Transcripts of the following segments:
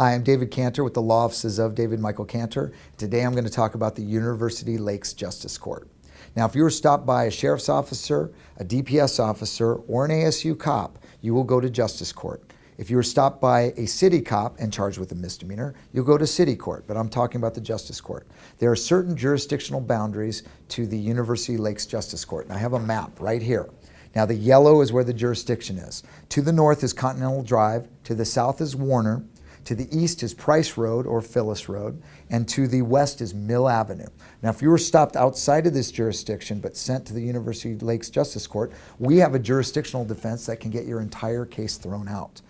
Hi, I'm David Cantor with the Law Offices of David Michael Cantor. Today I'm going to talk about the University Lakes Justice Court. Now, if you were stopped by a sheriff's officer, a DPS officer, or an ASU cop, you will go to Justice Court. If you were stopped by a city cop and charged with a misdemeanor, you'll go to city court, but I'm talking about the Justice Court. There are certain jurisdictional boundaries to the University Lakes Justice Court, and I have a map right here. Now the yellow is where the jurisdiction is. To the north is Continental Drive, to the south is Warner, to the east is Price Road or Phyllis Road, and to the west is Mill Avenue. Now, if you were stopped outside of this jurisdiction but sent to the University Lakes Justice Court, we have a jurisdictional defense that can get your entire case thrown out.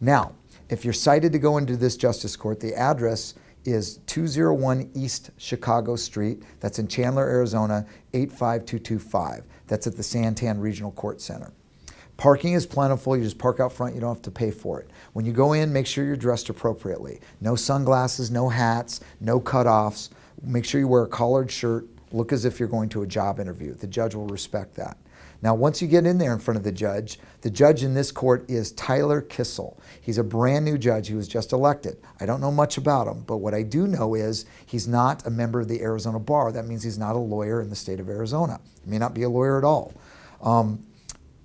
Now, if you're cited to go into this Justice Court, the address is 201 East Chicago Street. That's in Chandler, Arizona, 85225. That's at the Santan Regional Court Center. Parking is plentiful. You just park out front. You don't have to pay for it. When you go in, make sure you're dressed appropriately. No sunglasses, no hats, no cutoffs. Make sure you wear a collared shirt. Look as if you're going to a job interview. The judge will respect that. Now, once you get in there in front of the judge, the judge in this court is Tyler Kissel. He's a brand new judge He was just elected. I don't know much about him, but what I do know is he's not a member of the Arizona Bar. That means he's not a lawyer in the state of Arizona. He may not be a lawyer at all. Um,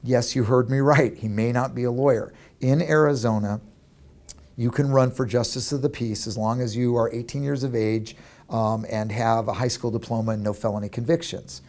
Yes, you heard me right. He may not be a lawyer. In Arizona, you can run for justice of the peace as long as you are 18 years of age um, and have a high school diploma and no felony convictions.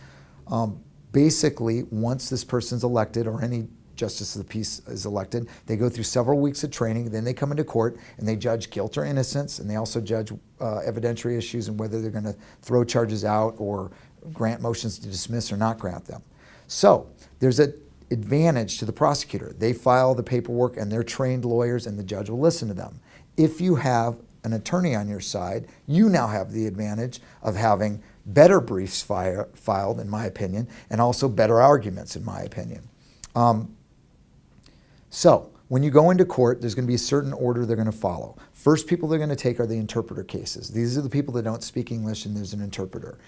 Um, basically, once this person's elected or any justice of the peace is elected, they go through several weeks of training, then they come into court and they judge guilt or innocence, and they also judge uh, evidentiary issues and whether they're going to throw charges out or grant motions to dismiss or not grant them. So there's a advantage to the prosecutor. They file the paperwork and they're trained lawyers and the judge will listen to them. If you have an attorney on your side, you now have the advantage of having better briefs fire, filed, in my opinion, and also better arguments, in my opinion. Um, so, when you go into court, there's going to be a certain order they're going to follow. First people they're going to take are the interpreter cases. These are the people that don't speak English and there's an interpreter.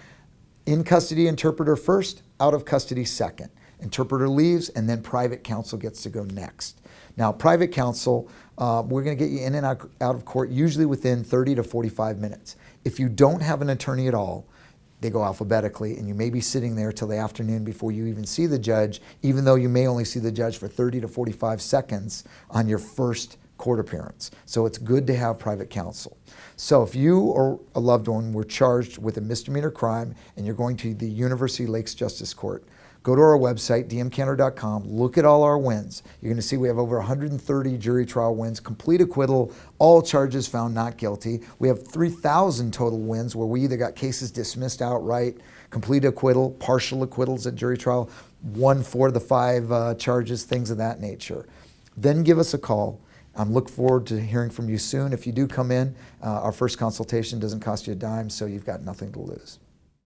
In custody interpreter first, out of custody second. Interpreter leaves, and then private counsel gets to go next. Now, private counsel, uh, we're going to get you in and out, out of court usually within 30 to 45 minutes. If you don't have an attorney at all, they go alphabetically, and you may be sitting there till the afternoon before you even see the judge, even though you may only see the judge for 30 to 45 seconds on your first court appearance. So it's good to have private counsel. So if you or a loved one were charged with a misdemeanor crime and you're going to the University Lakes Justice Court, go to our website, dmcantor.com, look at all our wins. You're going to see we have over 130 jury trial wins, complete acquittal, all charges found not guilty. We have 3,000 total wins where we either got cases dismissed outright, complete acquittal, partial acquittals at jury trial, one for the five uh, charges, things of that nature. Then give us a call. I'm look forward to hearing from you soon. If you do come in, uh, our first consultation doesn't cost you a dime, so you've got nothing to lose.